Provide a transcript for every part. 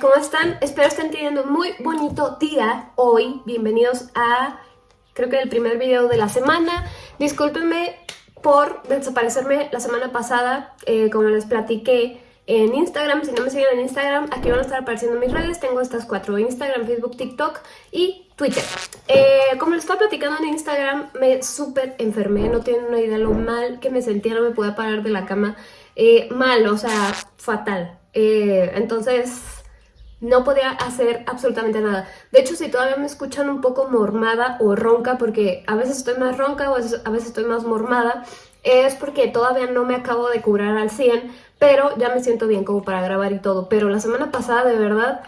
¿cómo están? Espero estén teniendo un muy bonito día hoy. Bienvenidos a, creo que el primer video de la semana. Discúlpenme por desaparecerme la semana pasada, eh, como les platiqué en Instagram. Si no me siguen en Instagram, aquí van a estar apareciendo mis redes. Tengo estas cuatro, Instagram, Facebook, TikTok y Twitter. Eh, como les estaba platicando en Instagram, me súper enfermé. No tienen una idea lo mal que me sentía, no me podía parar de la cama. Eh, mal, o sea, fatal. Eh, entonces no podía hacer absolutamente nada. De hecho, si todavía me escuchan un poco mormada o ronca, porque a veces estoy más ronca o a veces, estoy más mormada, es porque todavía no me acabo de curar al 100, pero ya me siento bien como para grabar y todo. Pero la semana pasada, de verdad,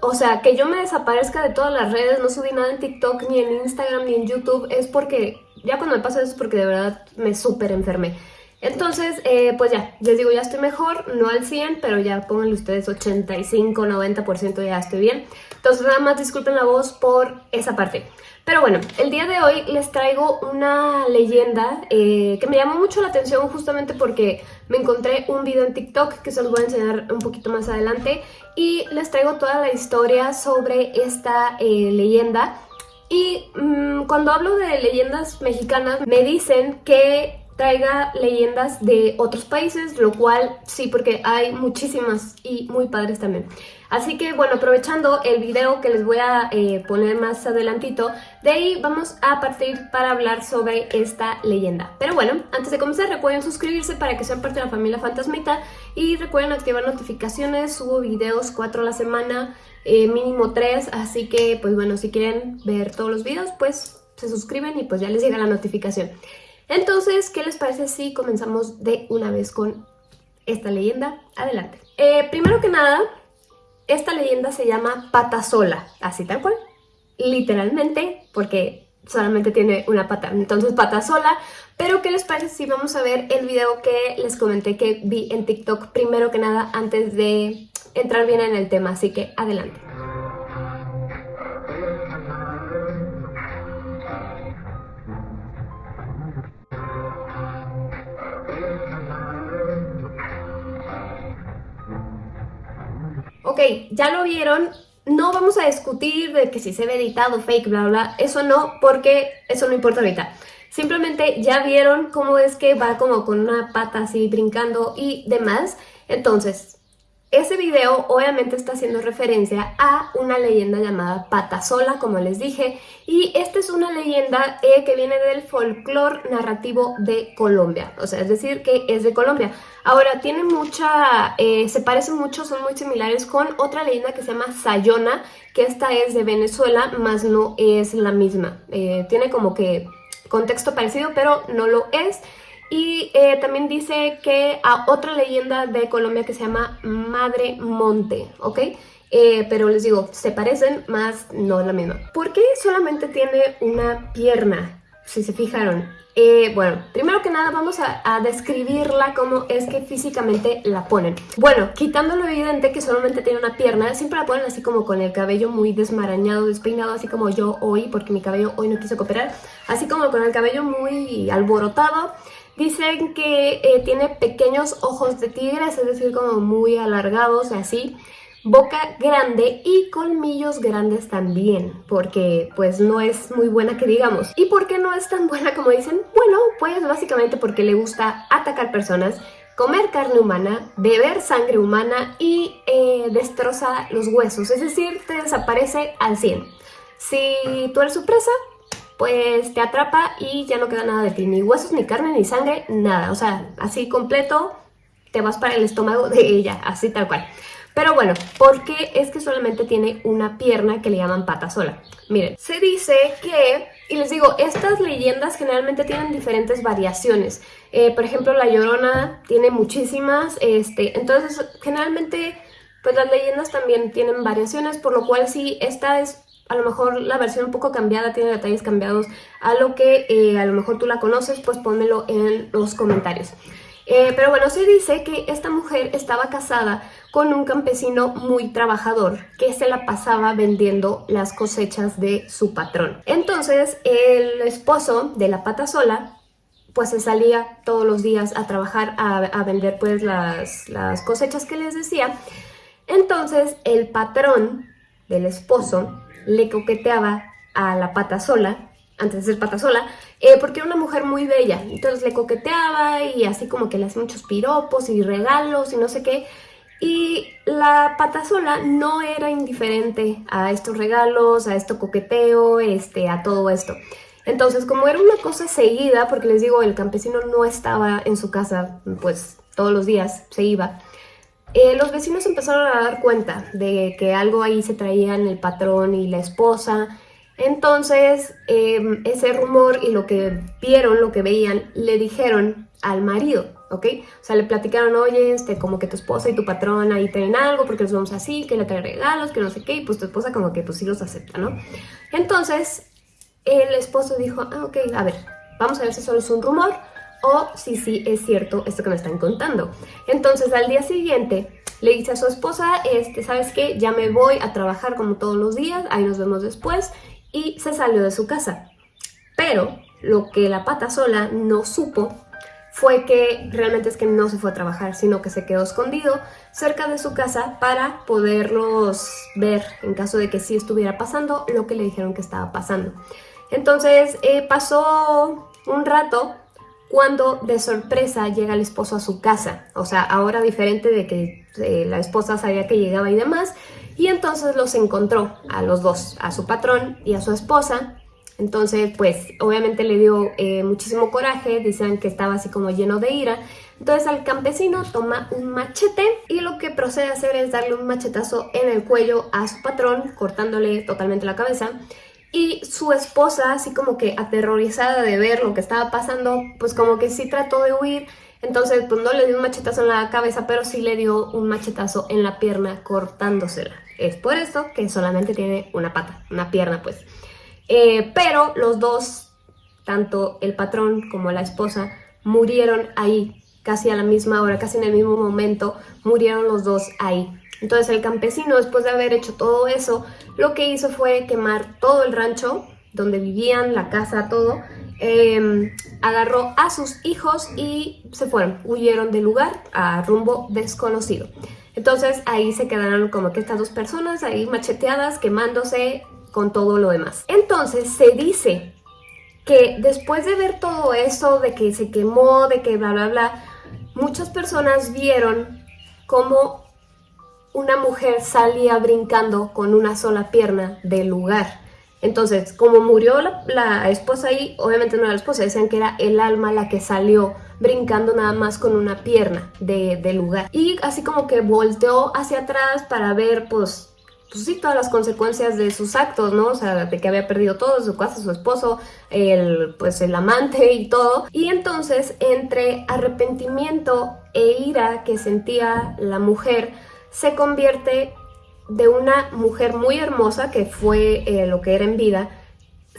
o sea, que yo me desaparezca de todas las redes, no subí nada en TikTok, ni en Instagram, ni en YouTube, es porque, ya cuando me pasa eso es porque de verdad me súper enfermé. Entonces, eh, pues ya, les digo, ya estoy mejor, no al 100, pero ya pónganle ustedes 85, 90% ya estoy bien. Entonces nada más disculpen la voz por esa parte. Pero bueno, el día de hoy les traigo una leyenda eh, que me llamó mucho la atención justamente porque me encontré un video en TikTok que se los voy a enseñar un poquito más adelante y les traigo toda la historia sobre esta eh, leyenda. Y mm, cuando hablo de leyendas mexicanas me dicen que traiga leyendas de otros países, lo cual sí, porque hay muchísimas y muy padres también. Así que bueno, aprovechando el video que les voy a eh, poner más adelantito, de ahí vamos a partir para hablar sobre esta leyenda. Pero bueno, antes de comenzar recuerden suscribirse para que sean parte de la familia Fantasmita y recuerden activar notificaciones, subo videos 4 a la semana, eh, mínimo 3, así que pues bueno, si quieren ver todos los videos pues se suscriben y pues ya les llega la notificación. Entonces, ¿qué les parece si comenzamos de una vez con esta leyenda? Adelante. Eh, primero que nada, esta leyenda se llama pata sola, así tal cual, literalmente, porque solamente tiene una pata, entonces pata sola, pero ¿qué les parece si vamos a ver el video que les comenté que vi en TikTok primero que nada antes de entrar bien en el tema, así que adelante. Ok, ya lo vieron, no vamos a discutir de que si se ve editado, fake, bla, bla, eso no, porque eso no importa ahorita. Simplemente ya vieron cómo es que va como con una pata así brincando y demás. Entonces, ese video obviamente está haciendo referencia a una leyenda llamada Pata Sola, como les dije, y esta es una leyenda eh, que viene del folclore narrativo de Colombia, o sea, es decir, que es de Colombia. Ahora, tiene mucha, eh, se parecen mucho, son muy similares con otra leyenda que se llama Sayona, que esta es de Venezuela, más no es la misma. Eh, tiene como que contexto parecido, pero no lo es. Y eh, también dice que a otra leyenda de Colombia que se llama Madre Monte, ¿ok? Eh, pero les digo, se parecen, más no la misma. ¿Por qué solamente tiene una pierna? Si se fijaron. Eh, bueno, primero que nada vamos a, describirla como es que físicamente la ponen. Bueno, quitando lo evidente que solamente tiene una pierna, siempre la ponen así como con el cabello muy desmarañado, despeinado, así como yo hoy, porque mi cabello hoy no quiso cooperar, así como con el cabello muy alborotado, Dicen que eh, tiene pequeños ojos de tigre, es decir, como muy alargados, así. Boca grande y colmillos grandes también, porque pues no es muy buena que digamos. ¿Y por qué no es tan buena como dicen? Bueno, pues básicamente porque le gusta atacar personas, comer carne humana, beber sangre humana y eh, destroza los huesos, es decir, te desaparece al 100. Si tú eres su presa, pues te atrapa y ya no queda nada de ti, ni huesos, ni carne, ni sangre, nada. O sea, así completo te vas para el estómago de ella, así tal cual. Pero bueno, ¿por qué es que solamente tiene una pierna que le llaman pata sola? Miren, se dice que, y les digo, estas leyendas generalmente tienen diferentes variaciones. Eh, por ejemplo, La Llorona tiene muchísimas, este, entonces generalmente pues las leyendas también tienen variaciones, por lo cual si esta es a lo mejor la versión un poco cambiada, tiene detalles cambiados a lo que eh, a lo mejor tú la conoces, pues pónmelo en los comentarios. Eh, pero bueno, se dice que esta mujer estaba casada con un campesino muy trabajador que se la pasaba vendiendo las cosechas de su patrón. Entonces el esposo de la pata sola pues se salía todos los días a trabajar, a, vender pues las, las cosechas que les decía Entonces el patrón del esposo le coqueteaba a la pata sola, antes de ser pata sola, eh, porque era una mujer muy bella. Entonces le coqueteaba y así como que le hacía muchos piropos y regalos y no sé qué. Y la pata sola no era indiferente a estos regalos, a este coqueteo, este, a todo esto. Entonces, como era una cosa seguida, porque les digo, el campesino no estaba en su casa, pues todos los días se iba, eh, los vecinos empezaron a dar cuenta de que algo ahí se traían el patrón y la esposa. Entonces, em, ese rumor y lo que vieron, lo que veían, le dijeron al marido, ¿ok? O sea, le platicaron, oye, este, como que tu esposa y tu patrón ahí tienen algo porque nos vamos así, que le traen regalos, que no sé qué, y pues tu esposa como que pues sí los acepta, ¿no? Entonces, el esposo dijo, ah, ok, a ver, vamos a ver si solo es un rumor o si sí es cierto esto que me están contando. Entonces al día siguiente le dice a su esposa, este, ¿sabes qué? Ya me voy a trabajar como todos los días, ahí nos vemos después, y se salió de su casa. Pero lo que la pata sola no supo fue que realmente es que no se fue a trabajar, sino que se quedó escondido cerca de su casa para poderlos ver en caso de que sí estuviera pasando lo que le dijeron que estaba pasando. Entonces eh, pasó un rato cuando de sorpresa llega el esposo a su casa. O sea, ahora diferente de que eh, la esposa sabía que llegaba y demás. Y entonces los encontró a los dos, a su patrón y a su esposa. Entonces, pues, obviamente le dio eh, muchísimo coraje, dicen que estaba así como lleno de ira. Entonces al campesino toma un machete y lo que procede a hacer es darle un machetazo en el cuello a su patrón, cortándole totalmente la cabeza. Y su esposa, así como que aterrorizada de ver lo que estaba pasando, pues como que sí trató de huir. Entonces, pues no le dio un machetazo en la cabeza, pero sí le dio un machetazo en la pierna cortándosela. Es por eso que solamente tiene una pata, una pierna pues. Eh, pero los dos, tanto el patrón como la esposa, murieron ahí, casi a la misma hora, casi en el mismo momento, murieron los dos ahí. Entonces el campesino, después de haber hecho todo eso, lo que hizo fue quemar todo el rancho donde vivían, la casa, todo. Em, agarró a sus hijos y se fueron, huyeron del lugar a rumbo desconocido. Entonces ahí se quedaron como que estas dos personas ahí macheteadas, quemándose con todo lo demás. Entonces se dice que después de ver todo eso, de que se quemó, de que bla bla bla, muchas personas vieron cómo una mujer salía brincando con una sola pierna del lugar. Entonces, como murió la, esposa ahí, obviamente no era la esposa, decían que era el alma la que salió brincando nada más con una pierna del de lugar. Y así como que volteó hacia atrás para ver, pues, pues sí, todas las consecuencias de sus actos, ¿no? O sea, de que había perdido todo, su casa, su esposo, el, pues el amante y todo. Y entonces, entre arrepentimiento e ira que sentía la mujer, se convierte de una mujer muy hermosa, que fue eh, lo que era en vida,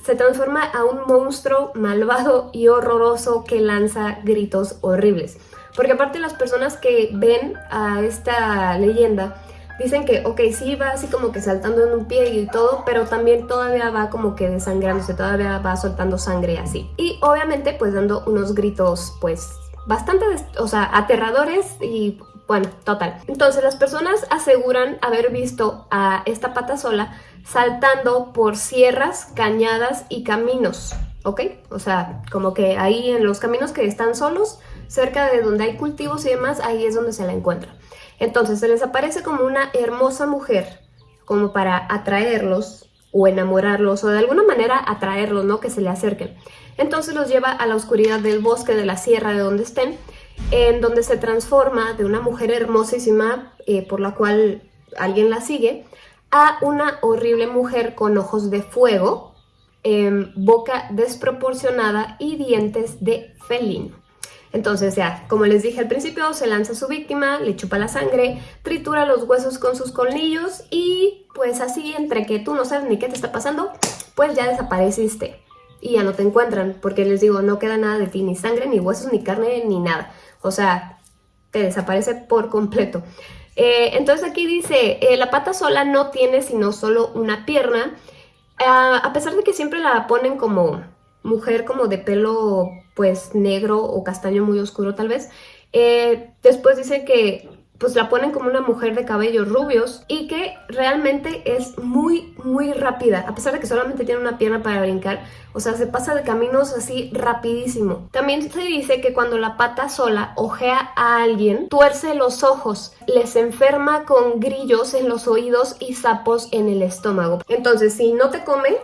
se transforma a un monstruo malvado y horroroso que lanza gritos horribles. Porque aparte las personas que ven a esta leyenda dicen que, ok, sí va así como que saltando en un pie y todo, pero también todavía va como que desangrándose, todavía va soltando sangre así. Y obviamente pues dando unos gritos pues bastante, o sea, aterradores y bueno, total. Entonces las personas aseguran haber visto a esta pata sola saltando por sierras, cañadas y caminos, ¿ok? O sea, como que ahí en los caminos que están solos, cerca de donde hay cultivos y demás, ahí es donde se la encuentra. Entonces se les aparece como una hermosa mujer, como para atraerlos o enamorarlos o de alguna manera atraerlos, ¿no? Que se le acerquen. Entonces los lleva a la oscuridad del bosque, de la sierra, de donde estén, en donde se transforma de una mujer hermosísima eh, por la cual alguien la sigue a una horrible mujer con ojos de fuego, em, boca desproporcionada y dientes de felino. Entonces ya, como les dije al principio, se lanza a su víctima, le chupa la sangre, tritura los huesos con sus colmillos y pues así entre que tú no sabes ni qué te está pasando, pues ya desapareciste y ya no te encuentran, porque les digo, no queda nada de ti, ni sangre, ni huesos, ni carne, ni nada. O sea, te desaparece por completo. Eh, entonces aquí dice, eh, la pata sola no tiene sino solo una pierna, ah, a pesar de que siempre la ponen como mujer como de pelo pues negro o castaño muy oscuro tal vez, eh, después dice que pues la ponen como una mujer de cabellos rubios y que realmente es muy, muy rápida, a pesar de que solamente tiene una pierna para brincar, o sea, se pasa de caminos así rapidísimo. También se dice que cuando la pata sola ojea a alguien, tuerce los ojos, les enferma con grillos en los oídos y sapos en el estómago. Entonces, si no te come,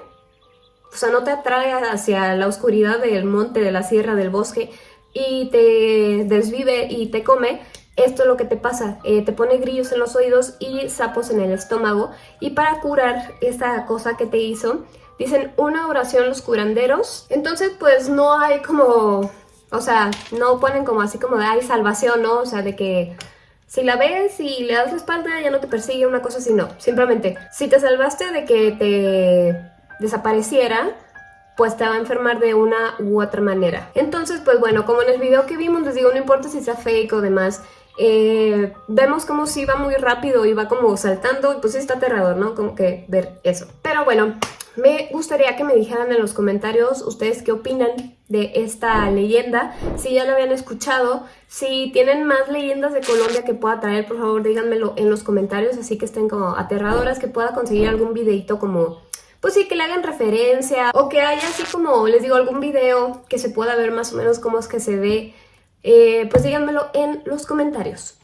o sea, no te atrae hacia la oscuridad del monte, de la sierra, del bosque, y te desvive y te come, esto es lo que te pasa, eh, te pone grillos en los oídos y sapos en el estómago. Y para curar esta cosa que te hizo, dicen una oración los curanderos. Entonces pues no hay como, o sea, no ponen como así como de hay salvación, ¿no? O sea, de que si la ves y le das la espalda ya no te persigue, una cosa así, no. Simplemente, si te salvaste de que te desapareciera, pues te va a enfermar de una u otra manera. Entonces, pues bueno, como en el video que vimos, les digo, no importa si sea fake o demás, eh, vemos como si va muy rápido y va como saltando y pues está aterrador, ¿no? Como que ver eso. Pero bueno, me gustaría que me dijeran en los comentarios ustedes qué opinan de esta leyenda, si ya lo habían escuchado, si tienen más leyendas de Colombia que pueda traer, por favor díganmelo en los comentarios, así que estén como aterradoras, que pueda conseguir algún videito como pues sí, que le hagan referencia o que haya así como, les digo, algún video que se pueda ver más o menos cómo es que se ve eh, pues díganmelo en los comentarios.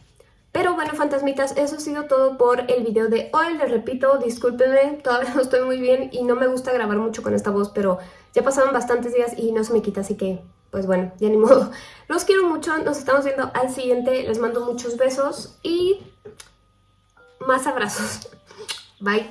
Pero bueno, fantasmitas, eso ha sido todo por el video de hoy. Les repito, discúlpenme, todavía no estoy muy bien y no me gusta grabar mucho con esta voz, pero ya pasaron bastantes días y no se me quita, así que, pues bueno, ya ni modo. Los quiero mucho, nos estamos viendo al siguiente. Les mando muchos besos y más abrazos. Bye.